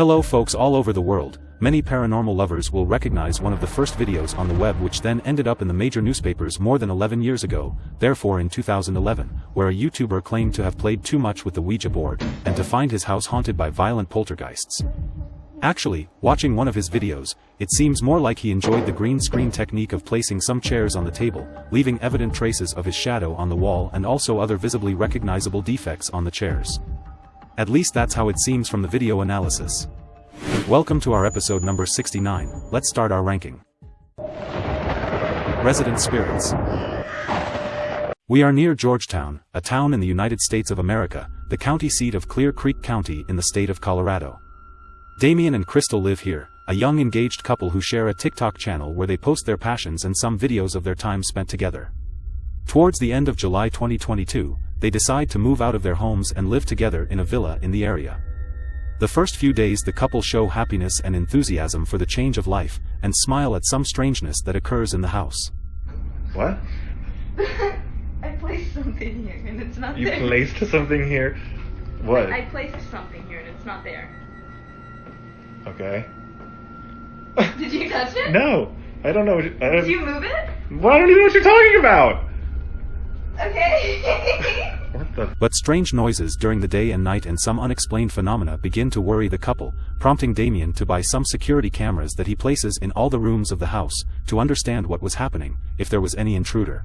Hello folks all over the world, many paranormal lovers will recognize one of the first videos on the web which then ended up in the major newspapers more than 11 years ago, therefore in 2011, where a YouTuber claimed to have played too much with the Ouija board, and to find his house haunted by violent poltergeists. Actually, watching one of his videos, it seems more like he enjoyed the green screen technique of placing some chairs on the table, leaving evident traces of his shadow on the wall and also other visibly recognizable defects on the chairs. At least that's how it seems from the video analysis. Welcome to our episode number 69, let's start our ranking. Resident Spirits We are near Georgetown, a town in the United States of America, the county seat of Clear Creek County in the state of Colorado. Damien and Crystal live here, a young engaged couple who share a TikTok channel where they post their passions and some videos of their time spent together. Towards the end of July 2022, they decide to move out of their homes and live together in a villa in the area. The first few days the couple show happiness and enthusiasm for the change of life, and smile at some strangeness that occurs in the house. What? I placed something here and it's not You there. placed something here? What? I placed something here and it's not there. Okay. Did you touch it? No, I don't know. What you, I, Did don't, you move it? well, I don't even know what you're talking about. Okay. But strange noises during the day and night and some unexplained phenomena begin to worry the couple, prompting Damien to buy some security cameras that he places in all the rooms of the house, to understand what was happening, if there was any intruder.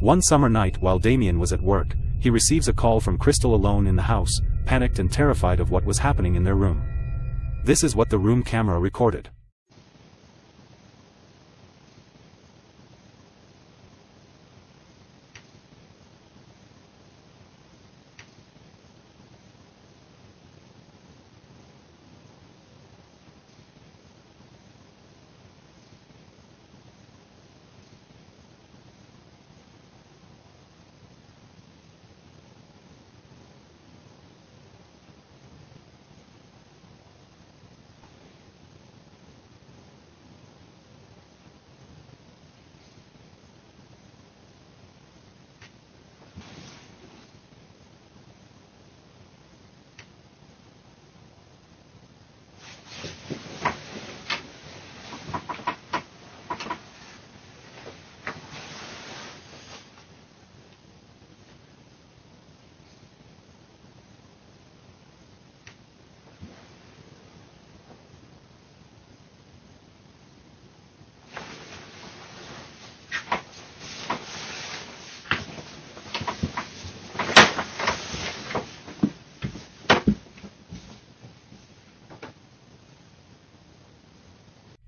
One summer night while Damien was at work, he receives a call from Crystal alone in the house, panicked and terrified of what was happening in their room. This is what the room camera recorded.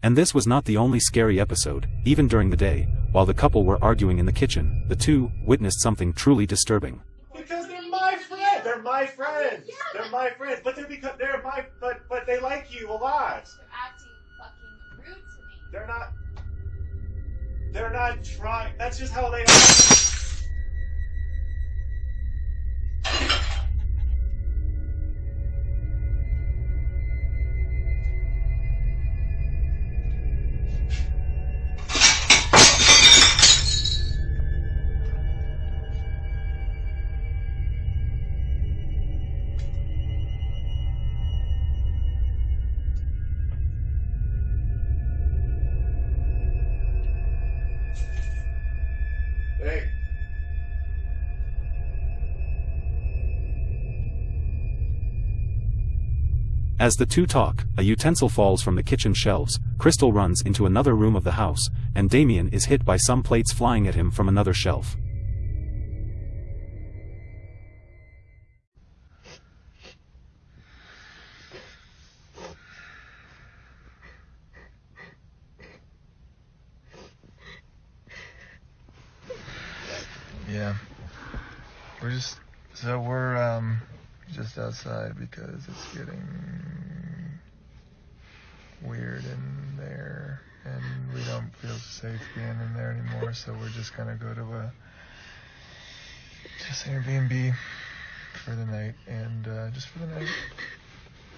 And this was not the only scary episode, even during the day, while the couple were arguing in the kitchen, the two witnessed something truly disturbing. Because they're my friends. They're my friends. Yeah, They're my friends. But they're because they're my but but they like you a lot. They're acting fucking rude to me. They're not. They're not trying. That's just how they are. As the two talk, a utensil falls from the kitchen shelves, Crystal runs into another room of the house, and Damien is hit by some plates flying at him from another shelf. Yeah. We're just so we're um just outside because it's getting weird in there and we don't feel safe being in there anymore, so we're just gonna go to a just Airbnb for the night and uh, just for the night.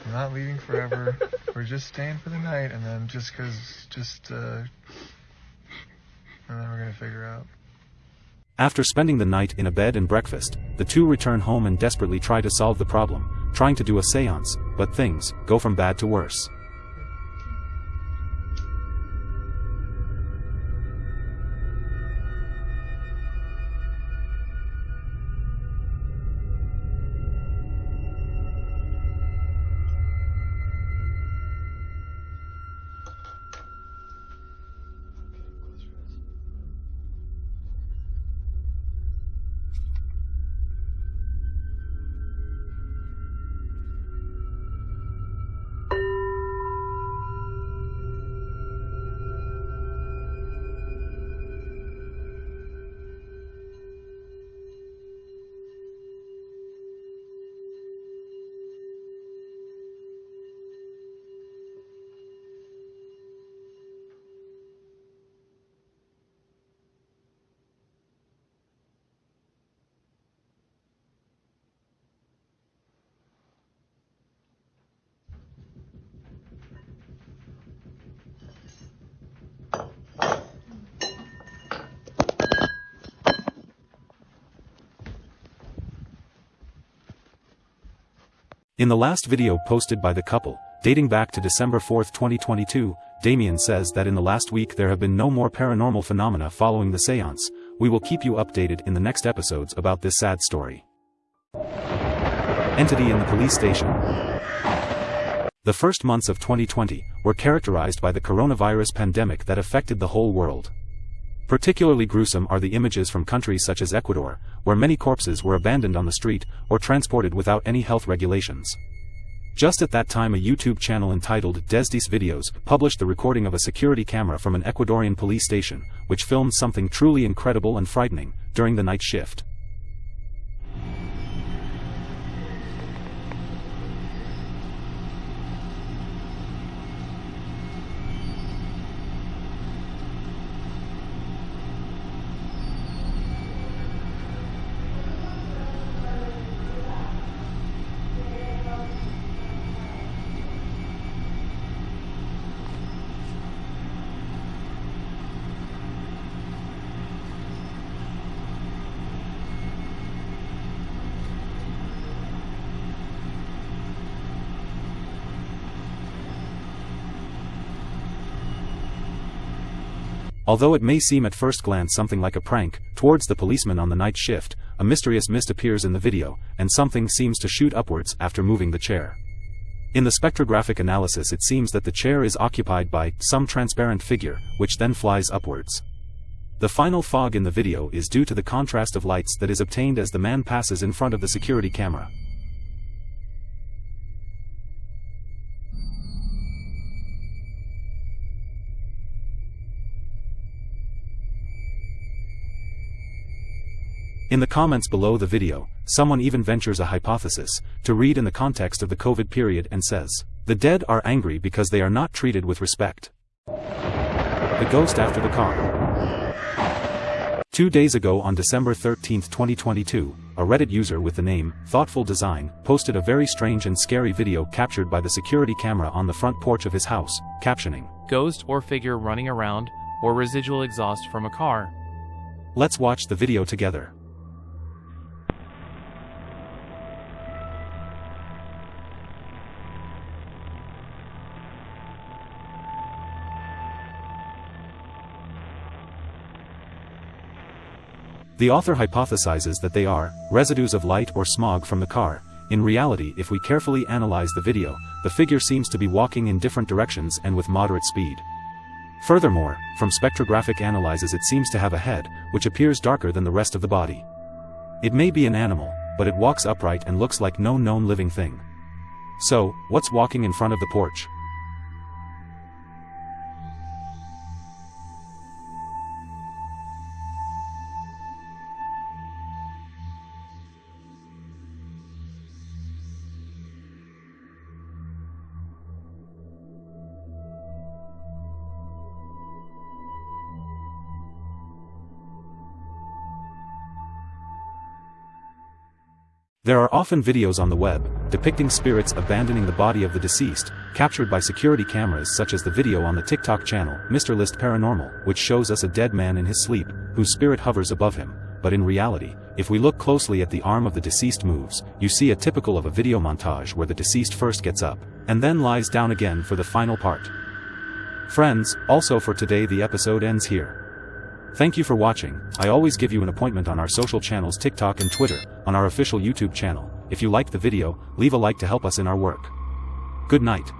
we're not leaving forever. we're just staying for the night, and then just cause, just uh, and then we're gonna figure out. After spending the night in a bed and breakfast, the two return home and desperately try to solve the problem, trying to do a seance, but things go from bad to worse. In the last video posted by the couple, dating back to December 4, 2022, Damien says that in the last week there have been no more paranormal phenomena following the seance. We will keep you updated in the next episodes about this sad story. Entity in the police station. The first months of 2020 were characterized by the coronavirus pandemic that affected the whole world. Particularly gruesome are the images from countries such as Ecuador, where many corpses were abandoned on the street, or transported without any health regulations. Just at that time a YouTube channel entitled Desdis Videos published the recording of a security camera from an Ecuadorian police station, which filmed something truly incredible and frightening, during the night shift. Although it may seem at first glance something like a prank, towards the policeman on the night shift, a mysterious mist appears in the video, and something seems to shoot upwards after moving the chair. In the spectrographic analysis it seems that the chair is occupied by some transparent figure, which then flies upwards. The final fog in the video is due to the contrast of lights that is obtained as the man passes in front of the security camera. In the comments below the video, someone even ventures a hypothesis, to read in the context of the COVID period and says, The dead are angry because they are not treated with respect. The ghost after the car. Two days ago on December 13, 2022, a Reddit user with the name, Thoughtful Design, posted a very strange and scary video captured by the security camera on the front porch of his house, captioning, Ghost or figure running around, or residual exhaust from a car. Let's watch the video together. The author hypothesizes that they are residues of light or smog from the car. In reality if we carefully analyze the video, the figure seems to be walking in different directions and with moderate speed. Furthermore, from spectrographic analyses it seems to have a head, which appears darker than the rest of the body. It may be an animal, but it walks upright and looks like no known living thing. So, what's walking in front of the porch? There are often videos on the web, depicting spirits abandoning the body of the deceased, captured by security cameras such as the video on the TikTok channel, Mr. List Paranormal, which shows us a dead man in his sleep, whose spirit hovers above him, but in reality, if we look closely at the arm of the deceased moves, you see a typical of a video montage where the deceased first gets up, and then lies down again for the final part. Friends, also for today the episode ends here. Thank you for watching, I always give you an appointment on our social channels TikTok and Twitter, on our official YouTube channel, if you liked the video, leave a like to help us in our work. Good night.